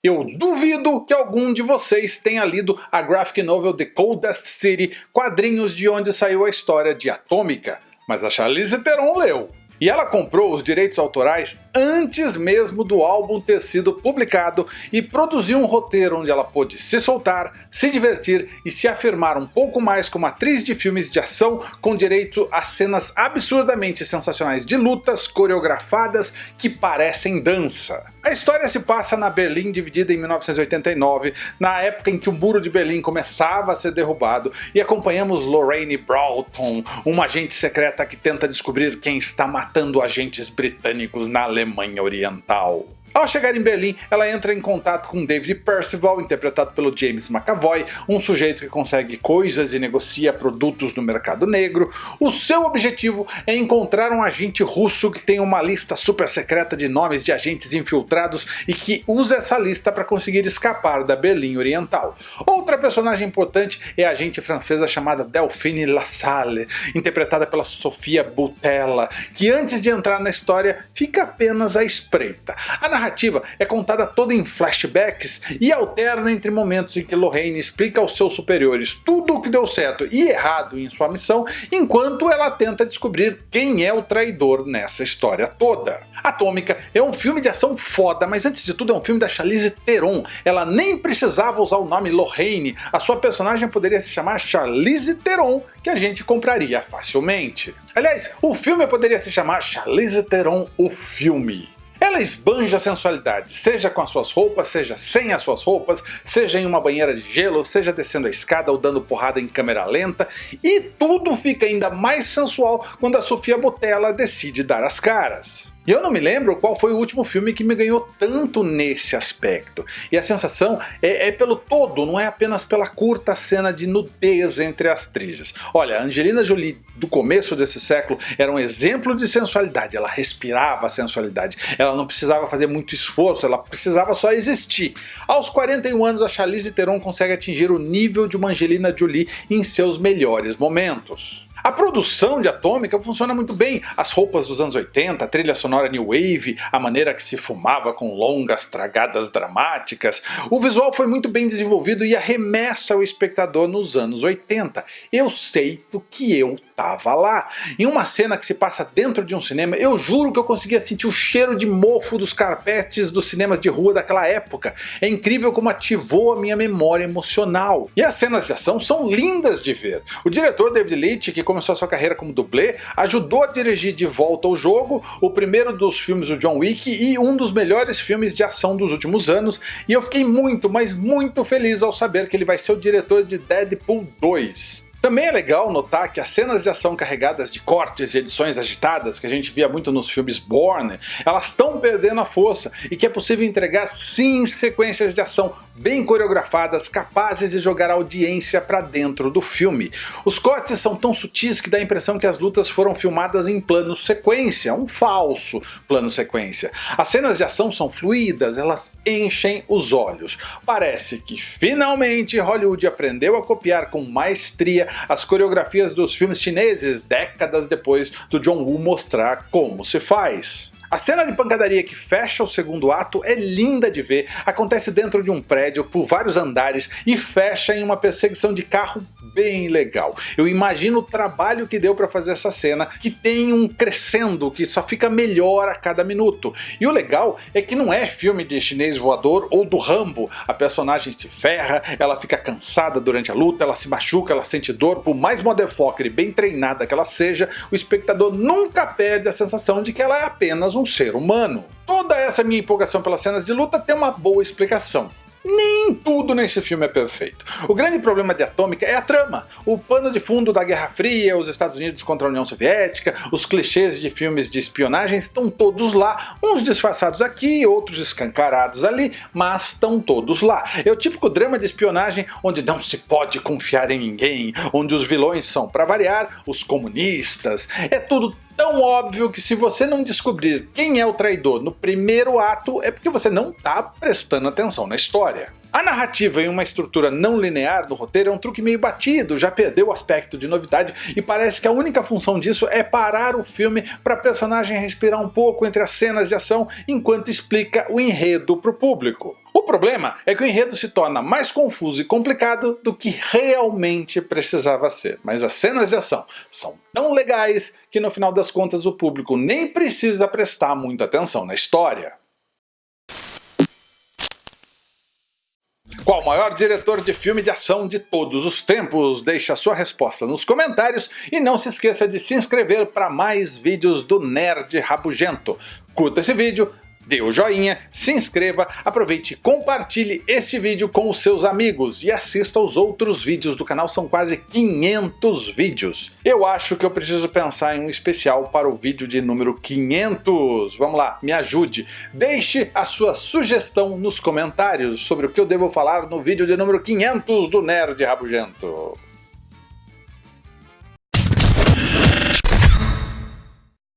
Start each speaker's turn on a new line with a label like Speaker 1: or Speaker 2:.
Speaker 1: Eu duvido que algum de vocês tenha lido a graphic novel The Coldest City, quadrinhos de onde saiu a história de Atômica, mas a Charlize Theron leu. E ela comprou os direitos autorais antes mesmo do álbum ter sido publicado e produziu um roteiro onde ela pôde se soltar, se divertir e se afirmar um pouco mais como atriz de filmes de ação com direito a cenas absurdamente sensacionais de lutas coreografadas que parecem dança. A história se passa na Berlim dividida em 1989, na época em que o muro de Berlim começava a ser derrubado, e acompanhamos Lorraine Broughton, uma agente secreta que tenta descobrir quem está matando agentes britânicos na Alemanha Oriental. Ao chegar em Berlim, ela entra em contato com David Percival, interpretado pelo James McAvoy, um sujeito que consegue coisas e negocia produtos no mercado negro. O seu objetivo é encontrar um agente russo que tem uma lista super secreta de nomes de agentes infiltrados e que usa essa lista para conseguir escapar da Berlim Oriental. Outra personagem importante é a agente francesa chamada Delphine Lassalle, interpretada pela Sofia Boutella, que antes de entrar na história fica apenas à espreita. A narrativa é contada toda em flashbacks e alterna entre momentos em que Lorraine explica aos seus superiores tudo o que deu certo e errado em sua missão, enquanto ela tenta descobrir quem é o traidor nessa história toda. Atômica é um filme de ação foda, mas antes de tudo é um filme da Charlize Theron. Ela nem precisava usar o nome Lorraine, a sua personagem poderia se chamar Charlize Theron, que a gente compraria facilmente. Aliás, o filme poderia se chamar Charlize Theron o filme. Ela esbanja sensualidade, seja com as suas roupas, seja sem as suas roupas, seja em uma banheira de gelo, seja descendo a escada ou dando porrada em câmera lenta, e tudo fica ainda mais sensual quando a Sofia Botella decide dar as caras. E eu não me lembro qual foi o último filme que me ganhou tanto nesse aspecto. E a sensação é, é, pelo todo, não é apenas pela curta cena de nudez entre as atrizes. Olha, Angelina Jolie do começo desse século era um exemplo de sensualidade, ela respirava sensualidade, ela não precisava fazer muito esforço, ela precisava só existir. Aos 41 anos a Charlize Theron consegue atingir o nível de uma Angelina Jolie em seus melhores momentos. A produção de Atômica funciona muito bem, as roupas dos anos 80, a trilha sonora New Wave, a maneira que se fumava com longas tragadas dramáticas, o visual foi muito bem desenvolvido e arremessa o espectador nos anos 80. Eu sei porque eu tava lá. Em uma cena que se passa dentro de um cinema, eu juro que eu conseguia sentir o cheiro de mofo dos carpetes dos cinemas de rua daquela época. É incrível como ativou a minha memória emocional. E as cenas de ação são lindas de ver. O diretor David Leitch, que começou sua carreira como dublê, ajudou a dirigir de volta ao jogo, o primeiro dos filmes do John Wick e um dos melhores filmes de ação dos últimos anos, e eu fiquei muito, mas muito feliz ao saber que ele vai ser o diretor de Deadpool 2. Também é legal notar que as cenas de ação carregadas de cortes e edições agitadas que a gente via muito nos filmes Bourne, elas estão perdendo a força e que é possível entregar sim sequências de ação bem coreografadas capazes de jogar a audiência para dentro do filme. Os cortes são tão sutis que dá a impressão que as lutas foram filmadas em plano sequência, um falso plano sequência. As cenas de ação são fluídas, elas enchem os olhos. Parece que finalmente Hollywood aprendeu a copiar com maestria as coreografias dos filmes chineses décadas depois do John Woo mostrar como se faz. A cena de pancadaria que fecha o segundo ato é linda de ver, acontece dentro de um prédio por vários andares e fecha em uma perseguição de carro bem legal. Eu imagino o trabalho que deu para fazer essa cena, que tem um crescendo que só fica melhor a cada minuto. E o legal é que não é filme de chinês voador ou do Rambo. A personagem se ferra, ela fica cansada durante a luta, ela se machuca, ela sente dor, por mais motherfucker e bem treinada que ela seja, o espectador nunca perde a sensação de que ela é apenas um ser humano. Toda essa minha empolgação pelas cenas de luta tem uma boa explicação. Nem tudo nesse filme é perfeito. O grande problema de Atômica é a trama. O pano de fundo da Guerra Fria, os Estados Unidos contra a União Soviética, os clichês de filmes de espionagem estão todos lá, uns disfarçados aqui, outros escancarados ali, mas estão todos lá. É o típico drama de espionagem onde não se pode confiar em ninguém, onde os vilões são, para variar, os comunistas. É tudo tão óbvio que se você não descobrir quem é o traidor no primeiro ato, é porque você não está prestando atenção na história. A narrativa em uma estrutura não linear do roteiro é um truque meio batido, já perdeu o aspecto de novidade e parece que a única função disso é parar o filme para a personagem respirar um pouco entre as cenas de ação enquanto explica o enredo para o público. O problema é que o enredo se torna mais confuso e complicado do que realmente precisava ser, mas as cenas de ação são tão legais que no final das contas o público nem precisa prestar muita atenção na história. Qual o maior diretor de filme de ação de todos os tempos? Deixe a sua resposta nos comentários e não se esqueça de se inscrever para mais vídeos do Nerd Rabugento. Curta esse vídeo, dê o joinha, se inscreva, aproveite e compartilhe este vídeo com os seus amigos e assista aos outros vídeos do canal, são quase 500 vídeos. Eu acho que eu preciso pensar em um especial para o vídeo de número 500. Vamos lá, me ajude. Deixe a sua sugestão nos comentários sobre o que eu devo falar no vídeo de número 500 do Nerd Rabugento.